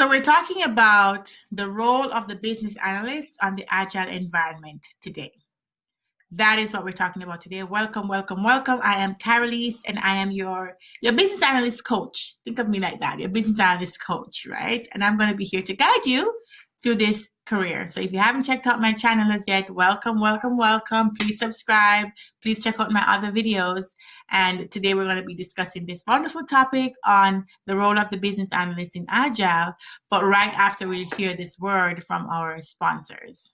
So we're talking about the role of the business analyst on the agile environment today. That is what we're talking about today. Welcome, welcome, welcome. I am Carolise and I am your, your business analyst coach. Think of me like that, your business analyst coach, right? And I'm going to be here to guide you through this career. So if you haven't checked out my channel as yet, welcome, welcome, welcome. Please subscribe. Please check out my other videos. And today we're going to be discussing this wonderful topic on the role of the business analyst in Agile, but right after we hear this word from our sponsors.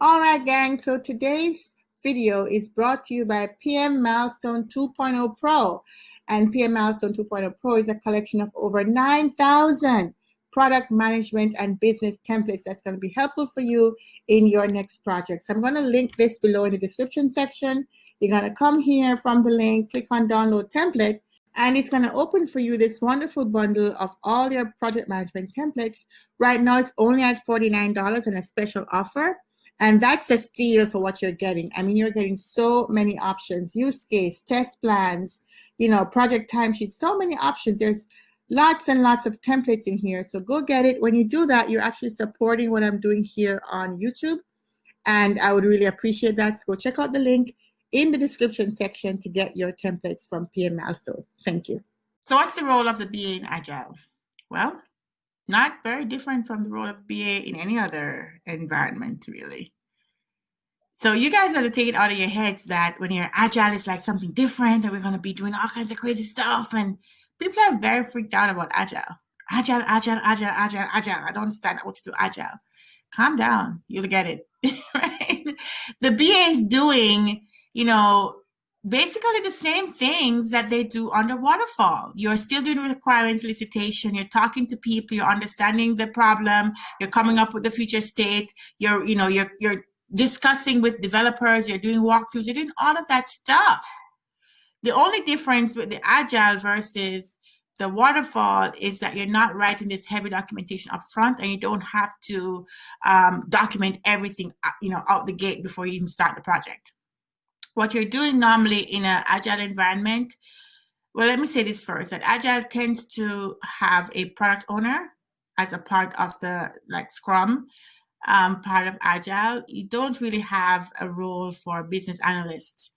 All right, gang. So today's video is brought to you by PM Milestone 2.0 Pro. And PM Milestone 2.0 Pro is a collection of over 9,000 product management and business templates that's going to be helpful for you in your next project. So I'm going to link this below in the description section. You're going to come here from the link, click on download template, and it's going to open for you this wonderful bundle of all your project management templates. Right now, it's only at $49 and a special offer. And that's a steal for what you're getting. I mean, you're getting so many options, use case, test plans, you know, project timesheets, so many options. There's lots and lots of templates in here. So go get it. When you do that, you're actually supporting what I'm doing here on YouTube. And I would really appreciate that. So go check out the link in the description section to get your templates from PM Milestone. Thank you. So what's the role of the BA in Agile? Well, not very different from the role of BA in any other environment, really. So you guys got to take it out of your heads that when you're agile, it's like something different, and we're going to be doing all kinds of crazy stuff. And people are very freaked out about agile. Agile, agile, agile, agile, agile. I don't understand what to do agile. Calm down. You'll get it. right? The BA is doing, you know, basically the same things that they do under waterfall. You're still doing requirements elicitation. You're talking to people. You're understanding the problem. You're coming up with the future state. You're, you know, you're you're discussing with developers. You're doing walkthroughs. You're doing all of that stuff. The only difference with the agile versus the waterfall is that you're not writing this heavy documentation up front and you don't have to um, document everything uh, you know out the gate before you even start the project what you're doing normally in an agile environment, well, let me say this first, that agile tends to have a product owner as a part of the like Scrum um, part of agile. You don't really have a role for business analysts,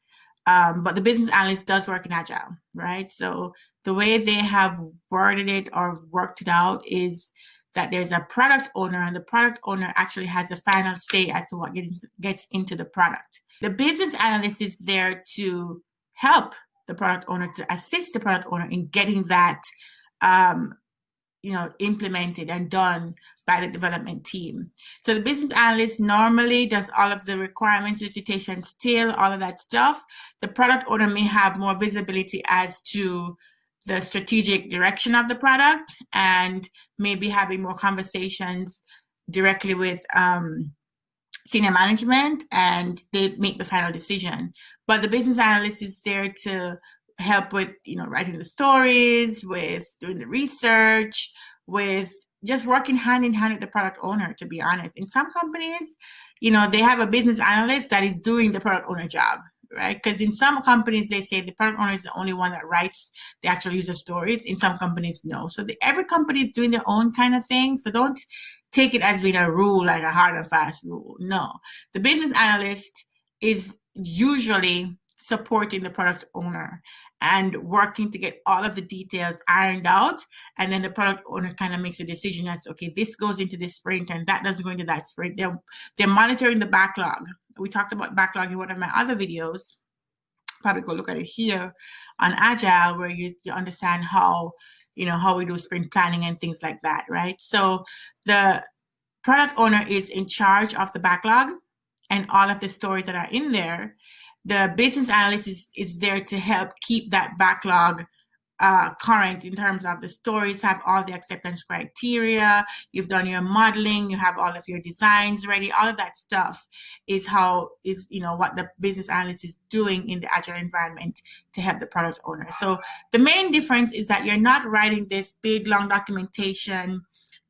um, but the business analyst does work in agile, right? So the way they have worded it or worked it out is that there's a product owner and the product owner actually has the final say as to what gets, gets into the product. The business analyst is there to help the product owner, to assist the product owner in getting that um, you know, implemented and done by the development team. So the business analyst normally does all of the requirements, elicitation, still all of that stuff. The product owner may have more visibility as to the strategic direction of the product and maybe having more conversations directly with um, senior management and they make the final decision. But the business analyst is there to help with, you know, writing the stories, with doing the research, with just working hand in hand with the product owner, to be honest. In some companies, you know, they have a business analyst that is doing the product owner job right? Because in some companies, they say the product owner is the only one that writes the actual user stories. In some companies, no. So the, every company is doing their own kind of thing. So don't take it as being a rule, like a hard and fast rule. No. The business analyst is usually supporting the product owner and working to get all of the details ironed out. And then the product owner kind of makes a decision as, okay, this goes into this sprint and that doesn't go into that sprint. They're, they're monitoring the backlog. We talked about backlog in one of my other videos. Probably go look at it here on Agile where you, you understand how, you know, how we do sprint planning and things like that, right? So the product owner is in charge of the backlog and all of the stories that are in there the business analyst is, is there to help keep that backlog uh, current in terms of the stories, have all the acceptance criteria, you've done your modeling, you have all of your designs ready, all of that stuff is how is, you know, what the business analyst is doing in the agile environment to help the product owner. So the main difference is that you're not writing this big long documentation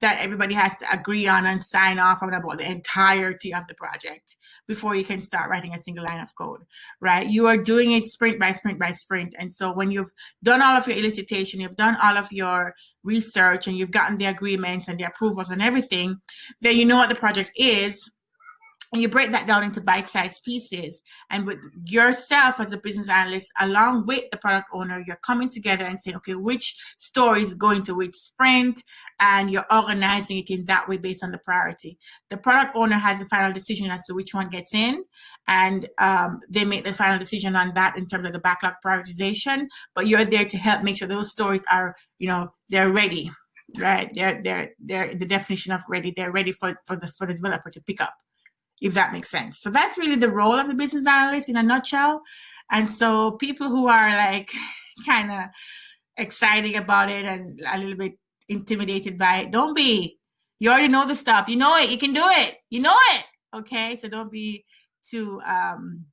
that everybody has to agree on and sign off on about the entirety of the project before you can start writing a single line of code, right? You are doing it sprint by sprint by sprint. And so when you've done all of your elicitation, you've done all of your research and you've gotten the agreements and the approvals and everything, then you know what the project is and you break that down into bite-sized pieces. And with yourself as a business analyst along with the product owner you're coming together and saying okay which story is going to which sprint? And you're organizing it in that way based on the priority. The product owner has the final decision as to which one gets in and um, they make the final decision on that in terms of the backlog prioritization. But you're there to help make sure those stories are you know they're ready right? They're they're they're the definition of ready. They're ready for for the for the developer to pick up if that makes sense. So that's really the role of the business analyst in a nutshell. And so people who are like kind of excited about it and a little bit intimidated by it, don't be. You already know the stuff. You know it. You can do it. You know it. Okay. So don't be too um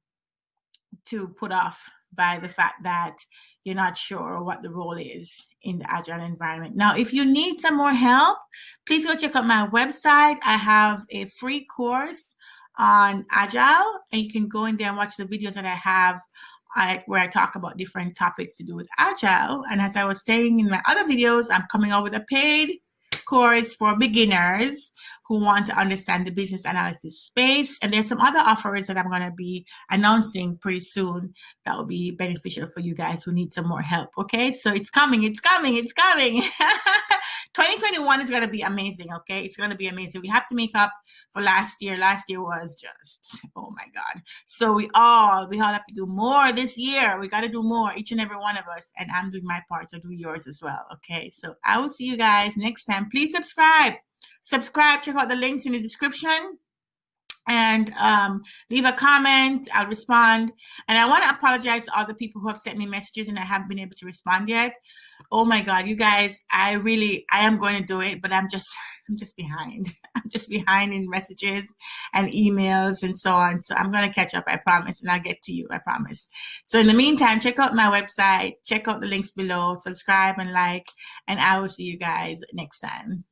too put off by the fact that you're not sure what the role is in the agile environment. Now, if you need some more help, please go check out my website. I have a free course on Agile, and you can go in there and watch the videos that I have I, where I talk about different topics to do with Agile. And as I was saying in my other videos, I'm coming out with a paid course for beginners who want to understand the business analysis space. And there's some other offers that I'm going to be announcing pretty soon that will be beneficial for you guys who need some more help. Okay, so it's coming, it's coming, it's coming. 2021 is going to be amazing. Okay, it's going to be amazing. We have to make up for last year. Last year was just, oh my God. So we all, we all have to do more this year. We got to do more, each and every one of us. And I'm doing my part, so do yours as well. Okay, so I will see you guys next time. Please subscribe subscribe, check out the links in the description and um, leave a comment. I'll respond. And I want to apologize to all the people who have sent me messages and I haven't been able to respond yet. Oh my God, you guys, I really, I am going to do it, but I'm just, I'm just behind. I'm just behind in messages and emails and so on. So I'm going to catch up, I promise, and I'll get to you, I promise. So in the meantime, check out my website, check out the links below, subscribe and like, and I will see you guys next time.